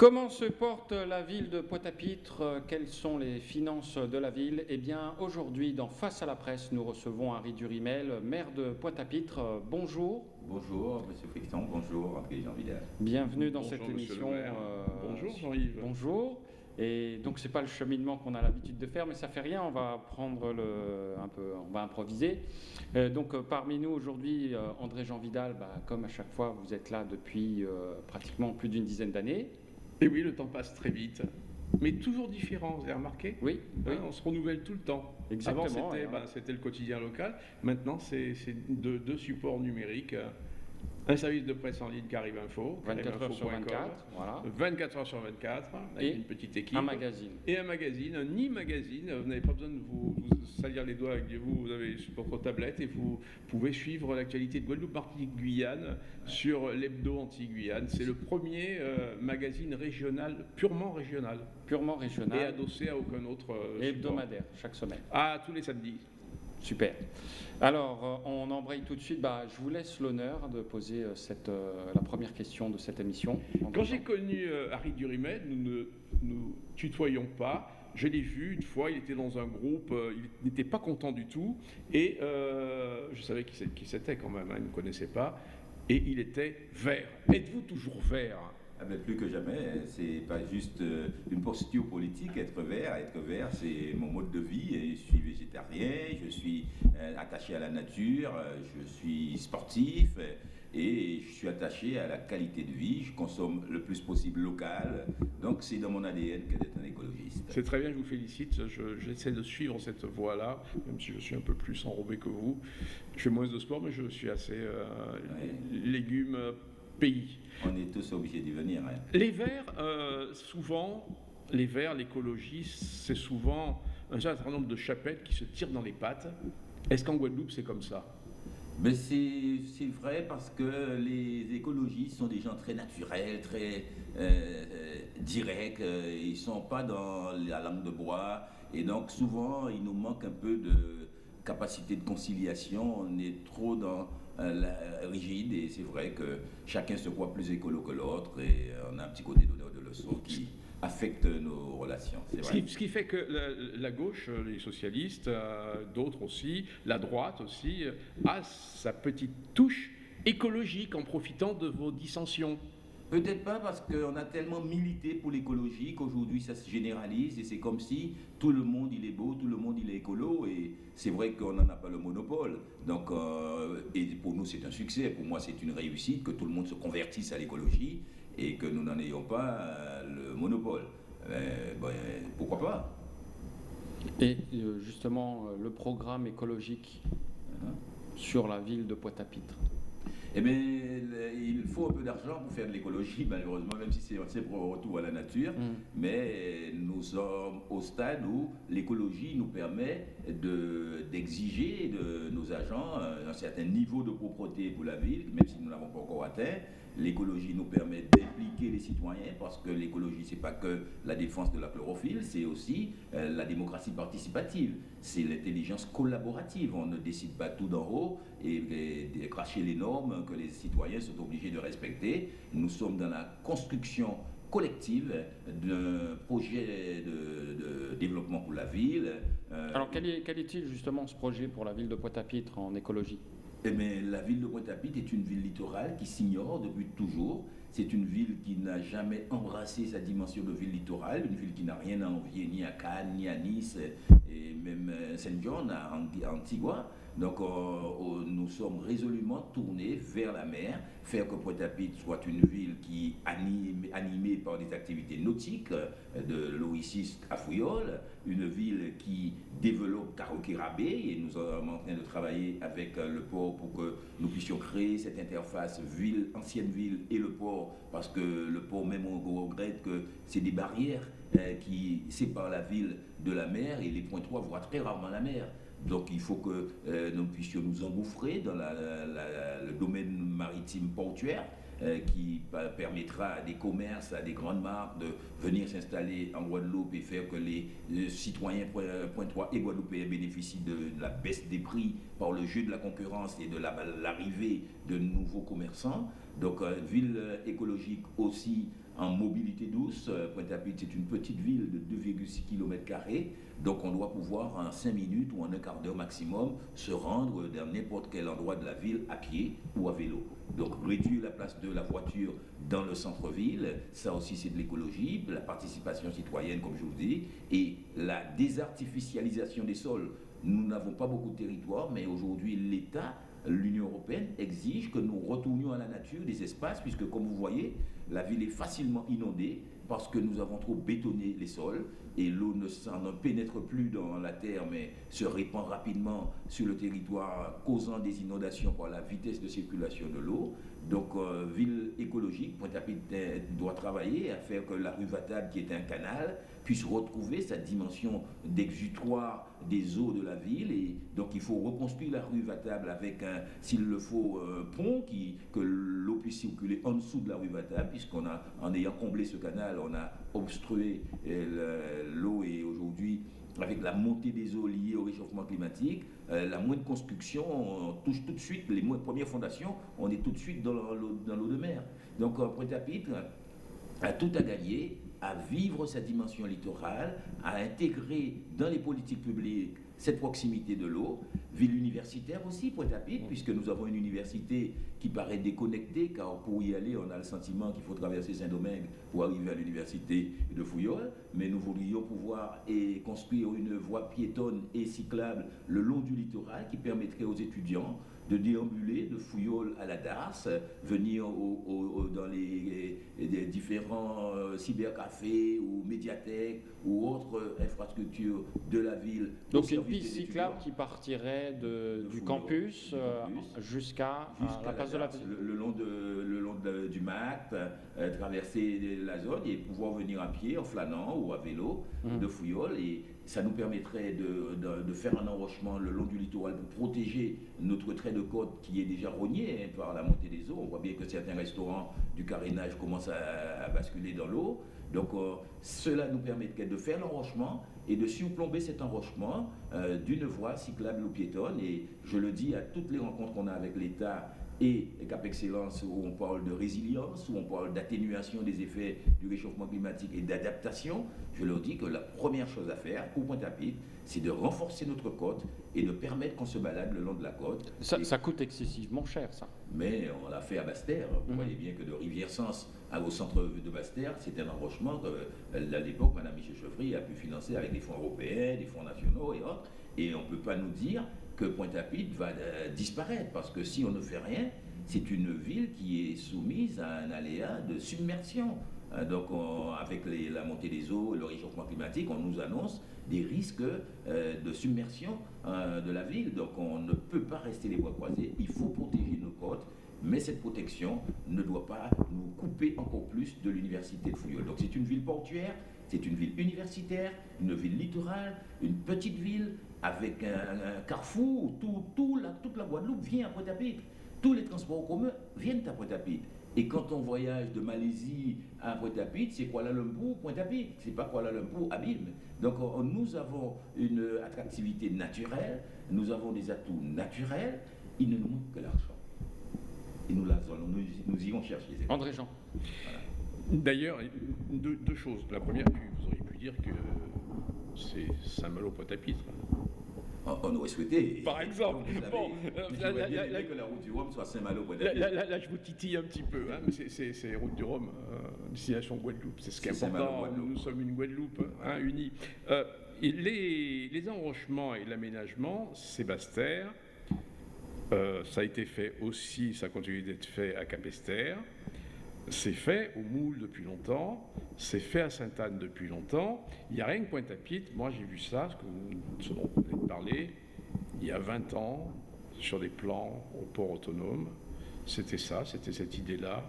Comment se porte la ville de Pointe-à-Pitre? Quelles sont les finances de la ville? Eh bien, aujourd'hui, dans Face à la presse, nous recevons Harry Durimel, maire de Pointe-à-Pitre. Bonjour. Bonjour, Monsieur Frickton. Bonjour, André Jean Vidal. Bienvenue dans cette émission. Euh, bonjour, Jean-Yves. Bonjour. Et donc c'est pas le cheminement qu'on a l'habitude de faire, mais ça fait rien. On va prendre le, un peu, on va improviser. Euh, donc euh, parmi nous aujourd'hui, André Jean Vidal, bah, comme à chaque fois, vous êtes là depuis pratiquement plus d'une dizaine d'années. Et oui, le temps passe très vite. Mais toujours différent, vous avez remarqué? Oui, hein, On se renouvelle tout le temps. Exactement. Avant, bah, c'était le quotidien local. Maintenant, c'est deux, deux, supports numériques un service de presse en ligne qui arrive info. 24 heures sur 24. Voilà. 24 heures sur 24, avec une petite équipe. Un magazine. Et un magazine, un e-magazine. Vous n'avez pas besoin de vous, salir les doigts avec vous, vous avez votre tablette et vous pouvez suivre l'actualité de Guadeloupe, Martinique, Guyane sur l'hebdo anti-Guyane. C'est le premier euh, magazine régional, purement régional. Purement régional. Et adossé à aucun autre. Euh, hebdomadaire, chaque semaine. Ah, tous les samedis. Super. Alors, euh, on embraye tout de suite. Bah, je vous laisse l'honneur de poser euh, cette, euh, la première question de cette émission. Quand j'ai connu Harry Durimet, nous ne nous tutoyons pas. Je l'ai vu une fois, il était dans un groupe, il n'était pas content du tout, et je savais qui c'était quand même, hein, il ne me connaissait pas, et il était vert. Êtes-vous toujours vert? Ben, plus que jamais, hein. c'est pas juste euh, une posture politique, être vert. Être vert, c'est mon mode de vie. Et je suis végétarien, je suis euh, attaché à la nature, euh, je suis sportif et je suis attaché à la qualité de vie. Je consomme le plus possible local. Donc c'est dans mon ADN que d'être un écologiste. C'est très bien, je vous félicite. J'essaie de suivre cette voie-là, même si je suis un peu plus enrobé que vous. Je fais moins de sport, mais je suis assez légumes pays. On est tous obligés d'y venir. Hein. Les Verts, euh, souvent, les Verts, l'écologie, c'est souvent un certain nombre de chapettes qui se tirent dans les pattes. Est-ce qu'en Guadeloupe, c'est comme ça? Mais c'est vrai parce que les écologistes sont des gens très naturels, très euh, directs, ils ne sont pas dans la langue de bois et donc souvent il nous manque un peu de capacité de conciliation, on est trop dans euh, rigide et c'est vrai que chacun se croit plus écolo que l'autre et on a un petit côté d'honneur de leçon qui affecte nos relations. Ce qui, fait que la, gauche, les socialistes, euh, d'autres aussi, la droite aussi, euh, a sa petite touche écologique en profitant de vos dissensions. Peut-être pas parce qu'on a tellement milité pour l'écologie qu'aujourd'hui ça se généralise et c'est comme si tout le monde il est beau, tout le monde il est écolo et c'est vrai qu'on n'en a pas le monopole. Donc, euh, et pour nous c'est un succès, pour moi c'est une réussite que tout le monde se convertisse à l'écologie et que nous n'en ayons pas euh, le monopole. Euh, ben, pourquoi pas? Et justement le programme écologique hein, sur la ville de Pointe-à-Pitre eh bien, il faut un peu d'argent pour faire de l'écologie, malheureusement, même si c'est pour un retour à la nature. Mm. Mais nous sommes au stade où l'écologie nous permet d'exiger de, nos agents un certain niveau de propreté pour la ville, même si nous n'avons pas encore atteint. L'écologie nous permet d'impliquer les citoyens parce que l'écologie, c'est pas que la défense de la chlorophylle, c'est aussi euh, la démocratie participative. C'est l'intelligence collaborative. On ne décide pas tout d'en haut et, cracher les normes que les citoyens sont obligés de respecter. Nous sommes dans la construction collective d'un projet de, développement pour la ville. Euh, Alors quel est-il justement ce projet pour la ville de Pointe-à-Pitre en écologie? Eh bien, la ville de Pointe-à-Pitre est une ville littorale qui s'ignore depuis toujours. C'est une ville qui n'a jamais embrassé sa dimension de ville littorale, une ville qui n'a rien à envier ni à Cannes, ni à Nice, et même euh, Saint-John, à Antigua. Donc euh, nous sommes résolument tournés vers la mer, faire que Pointe-à-Pitre soit une ville qui est animée par des activités nautiques, euh, de l'Oasis à Fouillol, une ville qui développe Carocérabé, et nous sommes en train de travailler avec euh, le port pour que nous puissions créer cette interface ville, ancienne ville et le port, parce que le port même on regrette que c'est des barrières qui séparent la ville de la mer, et les points 3 voient très rarement la mer. Donc il faut que euh, nous puissions nous engouffrer dans le domaine maritime portuaire euh, qui permettra à des commerces, à des grandes marques de venir s'installer en Guadeloupe et faire que les, citoyens point 3 et Guadeloupéens bénéficient de, la baisse des prix par le jeu de la concurrence et de l'arrivée de nouveaux commerçants. Donc, euh, ville écologique aussi en mobilité douce. Euh, Pointe-à-Pitre, c'est une petite ville de 2,6 km. Donc, on doit pouvoir en 5 minutes ou en un quart d'heure maximum se rendre dans n'importe quel endroit de la ville à pied ou à vélo. Donc, réduire la place de la voiture dans le centre-ville, ça aussi c'est de l'écologie, la participation citoyenne, comme je vous dis, et la désartificialisation des sols. Nous n'avons pas beaucoup de territoire, mais aujourd'hui, l'État l'Union européenne exige que nous retournions à la nature des espaces, puisque comme vous voyez, la ville est facilement inondée parce que nous avons trop bétonné les sols et l'eau ne, ne pénètre plus dans la terre mais se répand rapidement sur le territoire causant des inondations par la vitesse de circulation de l'eau. Donc euh, ville écologique, Pointe-à-Pitre doit travailler à faire que la rue Vatable qui est un canal puisse retrouver sa dimension d'exutoire des eaux de la ville. Et donc il faut reconstruire la rue Vatable avec, s'il le faut, un pont qui, que l'eau puisse circuler en dessous de la rue Vatable, puisqu'on a, en ayant comblé ce canal, on a obstrué euh, l'eau et aujourd'hui avec la montée des eaux liées au réchauffement climatique, euh, la moindre construction, on touche tout de suite, les premières fondations, on est tout de suite dans l'eau de mer. Donc Pointe-à-Pitre a tout à gagner à vivre sa dimension littorale, à intégrer dans les politiques publiques cette proximité de l'eau, ville universitaire aussi, Pointe-à-Pitre, puisque nous avons une université qui paraît déconnectée, car pour y aller, on a le sentiment qu'il faut traverser Saint-Domingue pour arriver à l'université de Fouillol, mais nous voudrions pouvoir et construire une voie piétonne et cyclable le long du littoral qui permettrait aux étudiants de déambuler de Fouillol à la Darse, venir dans les, différents euh, cybercafés ou médiathèques ou autres infrastructures de la ville. Donc une piste cyclable qui partirait du campus, euh, jusqu'à la place de la ville. Le, long, de, le long du MAC, euh, traverser la zone et pouvoir venir à pied, en flânant ou à vélo mmh. de Fouillol. Et ça nous permettrait de, faire un enrochement le long du littoral pour protéger notre trait de côte qui est déjà rogné hein, par la montée des eaux. On voit bien que certains restaurants du carénage commencent à, basculer dans l'eau. Donc euh, cela nous permettrait de faire l'enrochement et de surplomber cet enrochement euh, d'une voie cyclable ou piétonne. Et je le dis à toutes les rencontres qu'on a avec l'État et Cap Excellence où on parle de résilience, où on parle d'atténuation des effets du réchauffement climatique et d'adaptation, je leur dis que la première chose à faire pour Pointe-à-Pitre, c'est de renforcer notre côte et de permettre qu'on se balade le long de la côte. Ça, coûte excessivement cher, ça. Mais on l'a fait à Bastère. Vous mhm. voyez bien que de Rivière-Sens au centre de Bastère, c'est un enrochement que, euh, à l'époque, Mme Michel Chevry a pu financer avec des fonds européens, des fonds nationaux et autres. Et on ne peut pas nous dire que Pointe-à-Pitre va euh, disparaître, parce que si on ne fait rien, c'est une ville qui est soumise à un aléa de submersion. Euh, donc, avec la montée des eaux le réchauffement climatique, on nous annonce des risques euh, de submersion de la ville. Donc, on ne peut pas rester les bois croisés. Il faut protéger nos côtes, mais cette protection ne doit pas nous couper encore plus de l'université de Fouillol. Donc, c'est une ville portuaire, c'est une ville universitaire, une ville littorale, une petite ville avec un, carrefour, tout, tout la, toute la Guadeloupe vient à Pointe-à-Pitre. Tous les transports communs viennent à Pointe-à-Pitre. Et quand on voyage de Malaisie à Pointe-à-Pitre, c'est Kuala Lumpur, Pointe-à-Pitre. C'est pas Kuala Lumpur, Abîme. Donc nous avons une attractivité naturelle, nous avons des atouts naturels, il ne nous manque que l'argent. Et nous, nous, nous irons chercher. André Jean. D'ailleurs, deux, deux, choses. La première, vous auriez pu dire que c'est Saint-Malo-Pointe-à-Pitre. On, aurait souhaité. Par exemple. Bon, là, là, que la route du Rhum soit Saint-Malo. Là, là, je vous titille un petit peu. Hein, c'est route du Rhum, euh, destination Guadeloupe. C'est ce qui est important. Nous sommes une Guadeloupe hein, unie. Euh, les, les, enrochements et l'aménagement, c'est Bastère. Euh, ça a été fait aussi, ça continue d'être fait à Capestère. C'est fait au Moule depuis longtemps, c'est fait à Sainte-Anne depuis longtemps. Il n'y a rien que Pointe-à-Pitre. Moi, j'ai vu ça, ce, dont vous venez de parler, il y a 20 ans, sur des plans au port autonome. C'était ça, c'était cette idée-là.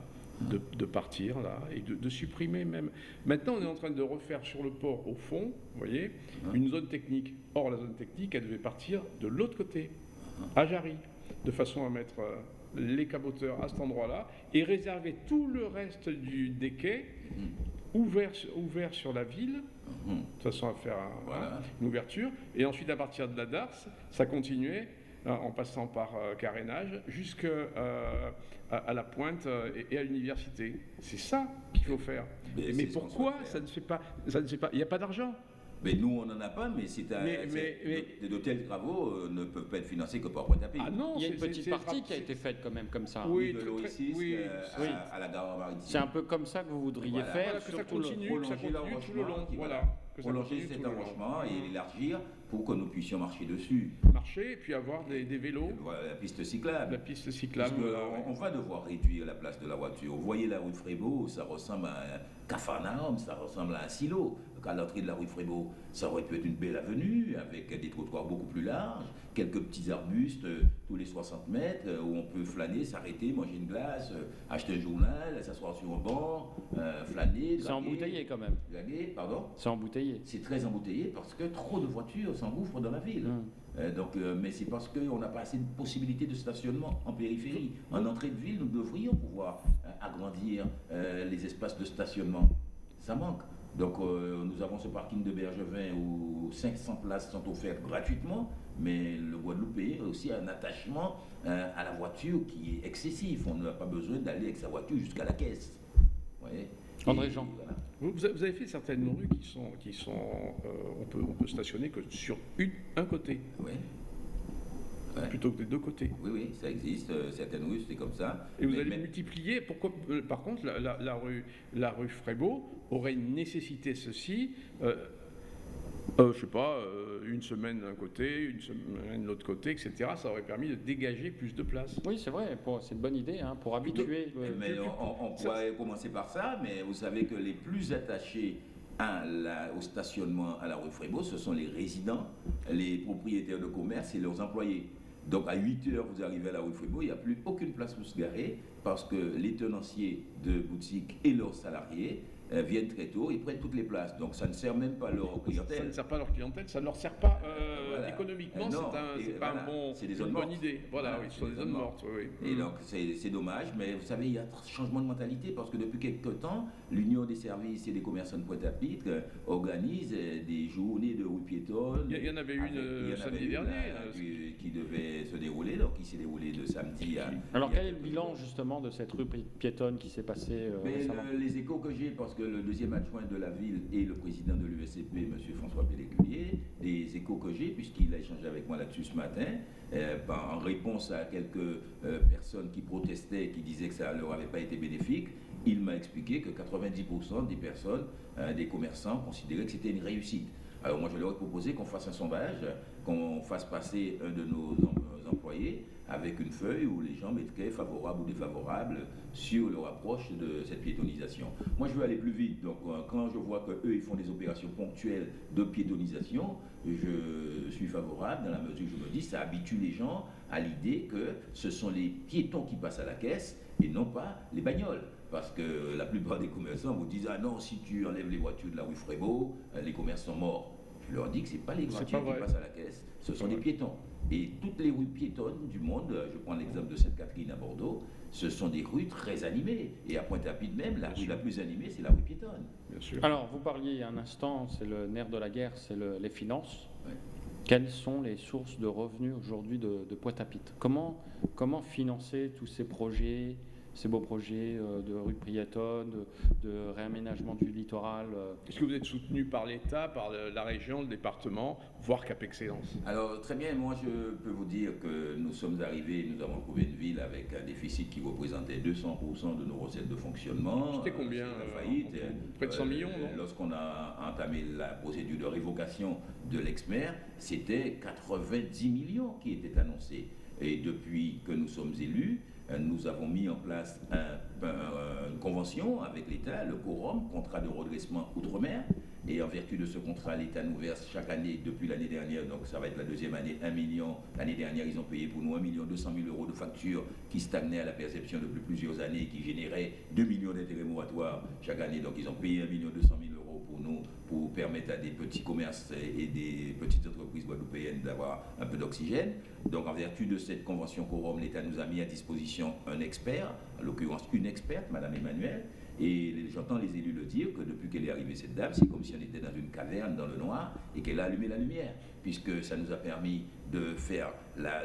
De, partir là et de, supprimer même. Maintenant, on est en train de refaire sur le port au fond, vous voyez, une zone technique. Or, la zone technique, elle devait partir de l'autre côté, à Jarry, de façon à mettre euh, les caboteurs à cet endroit-là et réserver tout le reste du, des quais ouvert, ouvert sur la ville, de façon à faire une ouverture. Et ensuite, à partir de la Darse, ça continuait en passant par carénage, jusqu'à à, la pointe et, à l'université. C'est ça qu'il faut faire. Mais, pourquoi ça ne fait pas, ça ne fait pas Il n'y a pas d'argent. Mais nous, on n'en a pas, mais de, tels travaux euh, ne peuvent pas être financés que par Pointe-à-Pitre. Ah non, il y a une petite partie qui a été faite quand même comme ça. Oui, de l'OICIS oui, euh, à, la gare maritime. C'est un peu comme ça que vous voudriez faire. que ça continue, que ça continue tout le long. Voilà. Prolonger cet arrangement et l'élargir pour que nous puissions marcher dessus. Marcher et puis avoir des, vélos. la piste cyclable. La piste cyclable. on, va devoir réduire la place de la voiture. Vous voyez la rue Frébeau, ça ressemble à un cafarnaum, ça ressemble à un silo à l'entrée de la rue Frébeau, ça aurait pu être une belle avenue avec des trottoirs beaucoup plus larges, quelques petits arbustes euh, tous les 60 mètres euh, où on peut flâner, s'arrêter, manger une glace, euh, acheter un journal, s'asseoir sur un banc, flâner. C'est embouteillé quand même. pardon C'est embouteillé. C'est très embouteillé parce que trop de voitures s'engouffrent dans la ville. Hum. donc, mais c'est parce qu'on n'a pas assez de possibilités de stationnement en périphérie. En entrée de ville, nous devrions pouvoir agrandir les espaces de stationnement. Ça manque. Donc euh, nous avons ce parking de Bergevin où 500 places sont offertes gratuitement, mais le Guadeloupéen a aussi un attachement euh, à la voiture qui est excessif. On n'a pas besoin d'aller avec sa voiture jusqu'à la caisse. André Jean. Vous, avez fait certaines rues qui sont, qui sont euh, on, peut, on peut stationner que sur une, un côté. Oui. Plutôt que des deux côtés. Oui, oui, ça existe. Euh, certaines rues, c'est comme ça. Et vous allez multiplier. Pourquoi, euh, par contre, la, rue, la rue Frébeau aurait nécessité ceci euh, euh, je sais pas, une semaine d'un côté, une semaine de l'autre côté, etc. Ça aurait permis de dégager plus de place. Oui, c'est vrai, c'est une bonne idée hein, pour habituer. mais on, pourrait commencer par ça, mais vous savez que les plus attachés à la, au stationnement à la rue Frébeau, ce sont les résidents, les propriétaires de commerce et leurs employés. Donc à 8 heures, vous arrivez à la rue Frébeau, il n'y a plus aucune place pour se garer parce que les tenanciers de boutiques et leurs salariés viennent très tôt, ils prennent toutes les places. Donc ça ne sert même pas leur clientèle. Ça ne sert pas leur clientèle, ça ne leur sert pas euh, économiquement, c'est pas un bon, une bonne idée. Voilà, oui, ce sont des zones mortes. Et mm. donc c'est dommage, mais vous savez, il y a un changement de mentalité parce que depuis quelques temps, l'Union des services et des commerçants de Pointe-à-Pitre euh, organise des journées de rue piétonne. Il y, en avait une samedi dernier. qui, devait se dérouler, donc qui s'est déroulé de samedi à. Alors quel est le bilan justement de cette rue piétonne qui s'est passée Les échos que j'ai, parce que le deuxième adjoint de la ville et le président de l'USCP, M. François Pelléculier, des échos que j'ai, puisqu'il a échangé avec moi là-dessus ce matin, euh, en réponse à quelques euh, personnes qui protestaient, qui disaient que ça ne leur avait pas été bénéfique, il m'a expliqué que 90% des personnes, euh, des commerçants, considéraient que c'était une réussite. Alors moi, je leur ai proposé qu'on fasse un sondage, qu'on fasse passer un de nos employés avec une feuille où les gens mettraient favorable ou défavorable sur leur approche de cette piétonisation. Moi, je veux aller plus vite. Donc, euh, quand je vois qu'eux, ils font des opérations ponctuelles de piétonisation, je suis favorable dans la mesure où je me dis ça habitue les gens à l'idée que ce sont les piétons qui passent à la caisse et non pas les bagnoles. Parce que la plupart des commerçants vous disent Ah non, si tu enlèves les voitures de la rue Frébeau, euh, les commerces sont morts. Je leur dis que ce n'est pas les voitures qui passent à la caisse, ce sont des piétons. Et toutes les rues piétonnes du monde, je prends l'exemple de Sainte-Catherine à Bordeaux, ce sont des rues très animées. Et à Pointe-à-Pitre même, la rue la plus animée, c'est la rue piétonne. Bien sûr. Alors, vous parliez un instant, c'est le nerf de la guerre, c'est les finances. Quelles sont les sources de revenus aujourd'hui de, de Pointe-à-Pitre? Comment, comment financer tous ces projets? Ces beaux projets euh, de rue piétonne, de, réaménagement du littoral. Euh. Est-ce que vous êtes soutenu par l'État, par la région, le département, voire Cap Excellence? Alors très bien, moi je peux vous dire que nous sommes arrivés, nous avons trouvé une ville avec un déficit qui représentait 200% de nos recettes de fonctionnement. C'était combien la faillite, Près de 100 millions, non? Lorsqu'on a entamé la procédure de révocation de l'ex-maire, c'était 90 millions qui étaient annoncés. Et depuis que nous sommes élus, euh, nous avons mis en place une convention avec l'État, le quorum, contrat de redressement outre-mer. Et en vertu de ce contrat, l'État nous verse chaque année, depuis l'année dernière, donc ça va être la deuxième année, 1 million. L'année dernière, ils ont payé pour nous 1 million 200 000 euros de factures qui stagnaient à la perception depuis plusieurs années, qui généraient 2 millions d'intérêts moratoires chaque année. Donc ils ont payé 1 million 200 000 euros pour nous, pour permettre à des petits commerces et des petites entreprises guadeloupéennes d'avoir un peu d'oxygène. Donc en vertu de cette convention quorum, l'État nous a mis à disposition un expert, en l'occurrence une experte, Madame Emmanuel, Et j'entends les élus le dire que depuis qu'elle est arrivée, cette dame, c'est comme si on était dans une caverne dans le noir et qu'elle a allumé la lumière, puisque ça nous a permis de faire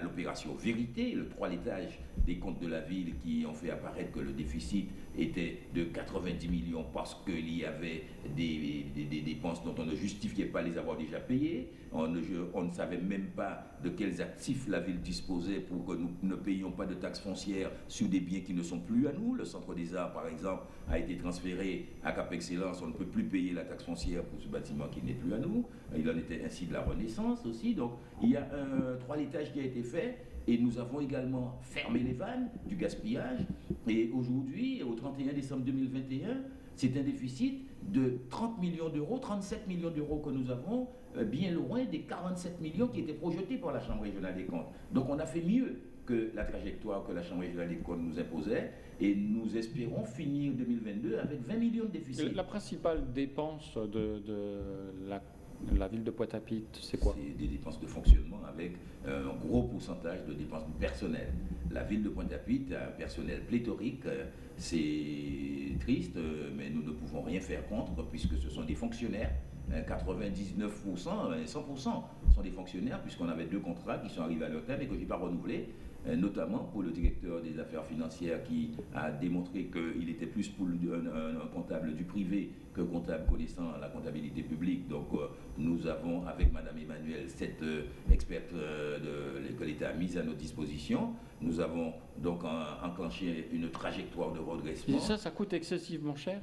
l'opération vérité, le toilettage des comptes de la ville qui ont fait apparaître que le déficit était de 90 millions parce qu'il y avait des, dépenses dont on ne justifiait pas les avoir déjà payées. On ne, on ne, savait même pas de quels actifs la ville disposait pour que nous ne payions pas de taxes foncières sur des biens qui ne sont plus à nous. Le Centre des Arts, par exemple, a été transféré à Cap Excellence. On ne peut plus payer la taxe foncière pour ce bâtiment qui n'est plus à nous. Il en était ainsi de la Renaissance aussi. Donc il y a un toilettage qui a été fait et nous avons également fermé les vannes du gaspillage. Et aujourd'hui, au 31 décembre 2021, c'est un déficit de 30 millions d'euros, 37 millions d'euros que nous avons, euh, bien loin des 47 millions qui étaient projetés par la Chambre régionale des comptes. Donc on a fait mieux que la trajectoire que la Chambre régionale des comptes nous imposait et nous espérons finir 2022 avec 20 millions de déficit. La principale dépense de, de la la ville de Pointe-à-Pitre, c'est quoi C'est des dépenses de fonctionnement avec un gros pourcentage de dépenses personnelles. La ville de Pointe-à-Pitre a un personnel pléthorique. C'est triste, mais nous ne pouvons rien faire contre puisque ce sont des fonctionnaires. 99%, 100% sont des fonctionnaires puisqu'on avait deux contrats qui sont arrivés à leur terme et que je n'ai pas renouvelés. Euh, notamment pour le directeur des affaires financières qui a démontré qu'il était plus pour un, comptable du privé que comptable connaissant la comptabilité publique. Donc euh, nous avons, avec Madame Emmanuel, cette euh, experte de, que l'État a mise à notre disposition. Nous avons donc enclenché une trajectoire de redressement. Et ça, ça coûte excessivement cher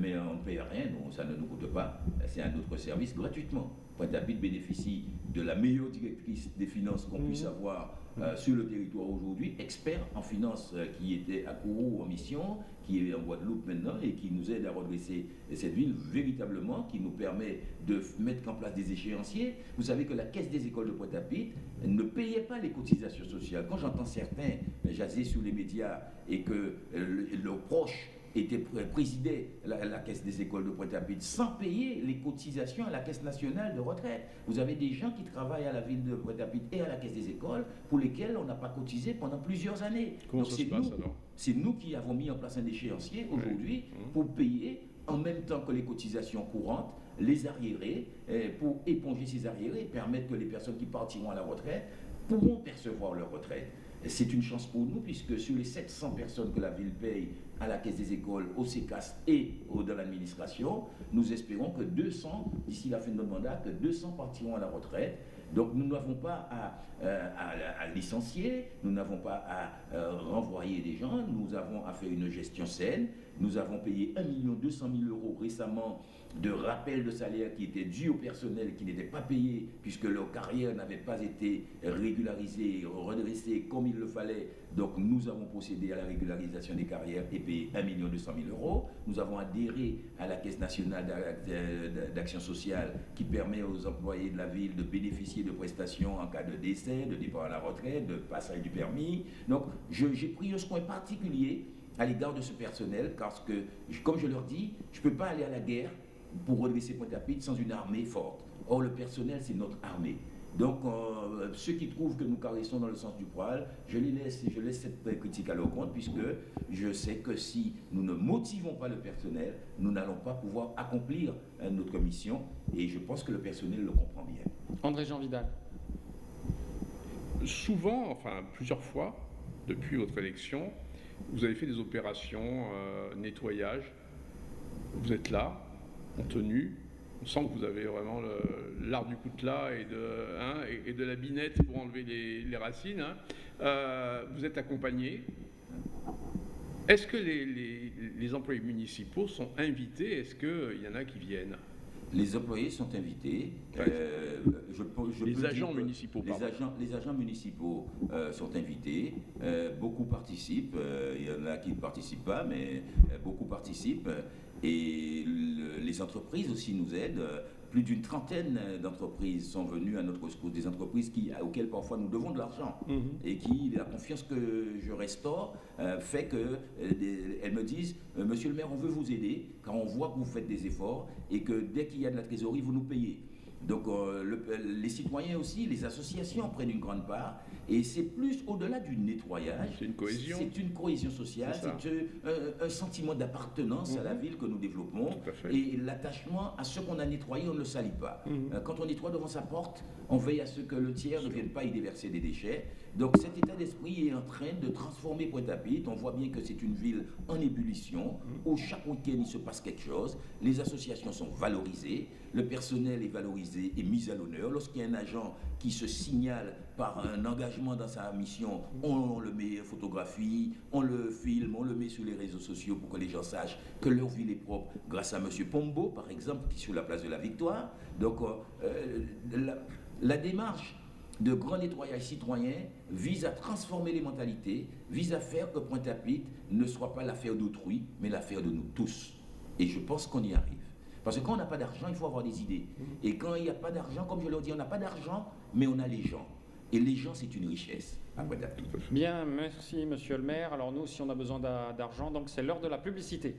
mais on ne paye rien, non, ça ne nous coûte pas. C'est un autre service gratuitement. Pointe-à-Pitre bénéficie de la meilleure directrice des finances qu'on puisse mmh. avoir euh, sur le territoire aujourd'hui, expert en finance euh, qui était à Kourou en mission, qui est en Guadeloupe maintenant et qui nous aide à redresser cette ville véritablement, qui nous permet de mettre en place des échéanciers. Vous savez que la caisse des écoles de Pointe-à-Pitre ne payait pas les cotisations sociales. Quand j'entends certains jaser sur les médias et que euh, leurs proches était présidait la, caisse des écoles de Pointe-à-Pitre sans payer les cotisations à la caisse nationale de retraite. Vous avez des gens qui travaillent à la ville de Pointe-à-Pitre et à la caisse des écoles pour lesquels on n'a pas cotisé pendant plusieurs années. Comment se passe alors C'est nous qui avons mis en place un échéancier aujourd'hui mmh. pour payer en même temps que les cotisations courantes les arriérés eh, pour éponger ces arriérés et permettre que les personnes qui partiront à la retraite pourront percevoir leur retraite. C'est une chance pour nous puisque sur les 700 personnes que la ville paye à la caisse des écoles, au CECAS et dans l'administration, nous espérons que 200, d'ici la fin de notre mandat, que 200 partiront à la retraite. Donc nous n'avons pas à, euh, licencier, nous n'avons pas à euh, renvoyer des gens, nous avons à faire une gestion saine. Nous avons payé 1 200 000 euros récemment de rappel de salaire qui étaient dus au personnel qui n'était pas payé puisque leur carrière n'avait pas été régularisée, redressée comme il le fallait. Donc nous avons procédé à la régularisation des carrières et payé 1 200 000 euros. Nous avons adhéré à la Caisse nationale d'action sociale qui permet aux employés de la ville de bénéficier de prestations en cas de décès, de départ à la retraite, de passage du permis. Donc j'ai pris un soin particulier à l'égard de ce personnel parce que, comme je leur dis, je ne peux pas aller à la guerre pour redresser Pointe-à-Pitre sans une armée forte. Or, le personnel, c'est notre armée. Donc, euh, ceux qui trouvent que nous caressons dans le sens du poil, je les laisse, je laisse cette critique à leur compte, puisque je sais que si nous ne motivons pas le personnel, nous n'allons pas pouvoir accomplir euh, notre mission, et je pense que le personnel le comprend bien. André Jean Vidal. Souvent, enfin plusieurs fois, depuis votre élection, vous avez fait des opérations euh, nettoyage. Vous êtes là, en tenue. On sent que vous avez vraiment l'art du coutelas et de, hein, et, de la binette pour enlever les, racines. Hein. Euh, vous êtes accompagné. Est-ce que les, employés municipaux sont invités? Est-ce qu'il y en a qui viennent? Les employés sont invités. Euh, les agents municipaux, les agents, les agents municipaux euh, sont invités. beaucoup participent. Il y en a qui ne participent pas, mais beaucoup participent. Et les entreprises aussi nous aident. Plus d'une trentaine d'entreprises sont venues à notre secours, des entreprises qui, auxquelles parfois nous devons de l'argent mhm. et qui, la confiance que je restaure, euh, fait qu'elles euh, me disent euh, Monsieur le maire, on veut vous aider car on voit que vous faites des efforts et que dès qu'il y a de la trésorerie, vous nous payez. Donc euh, le- les citoyens aussi, les associations prennent une grande part. Et c'est plus au-delà du nettoyage. C'est une cohésion. C'est une cohésion sociale, C'est euh, un, sentiment d'appartenance à la Mhm. ville que nous développons. Et l'attachement à ce qu'on a nettoyé, on ne le salit pas. Mhm. Euh, Quand on nettoie devant sa porte, on veille à ce que le tiers ne vienne pas y déverser des déchets. Donc cet état d'esprit est en train de transformer Pointe-à-Pitre. On voit bien que c'est une ville en ébullition, où chaque week-end il se passe quelque chose. Les associations sont valorisées, le personnel est valorisé et mis à l'honneur. Lorsqu'il y a un agent qui se signale par un engagement dans sa mission, on le met en photographie, on le filme, on le met sur les réseaux sociaux pour que les gens sachent que leur ville est propre grâce à M. Pombo, par exemple, qui est sur la place de la Victoire. Donc, euh, euh, la, la démarche de grand nettoyage citoyen vise à transformer les mentalités, vise à faire que Pointe-à-Pitre ne soit pas l'affaire d'autrui, mais l'affaire de nous tous. Et je pense qu'on y arrive. Parce que quand on n'a pas d'argent, il faut avoir des idées. Et quand il n'y a pas d'argent, comme je l'ai dit, on n'a pas d'argent, mais on a les gens. Et les gens, c'est une richesse à. Bien, merci Monsieur le maire. Alors nous, si on a besoin d'a- d'argent, donc c'est l'heure de la publicité.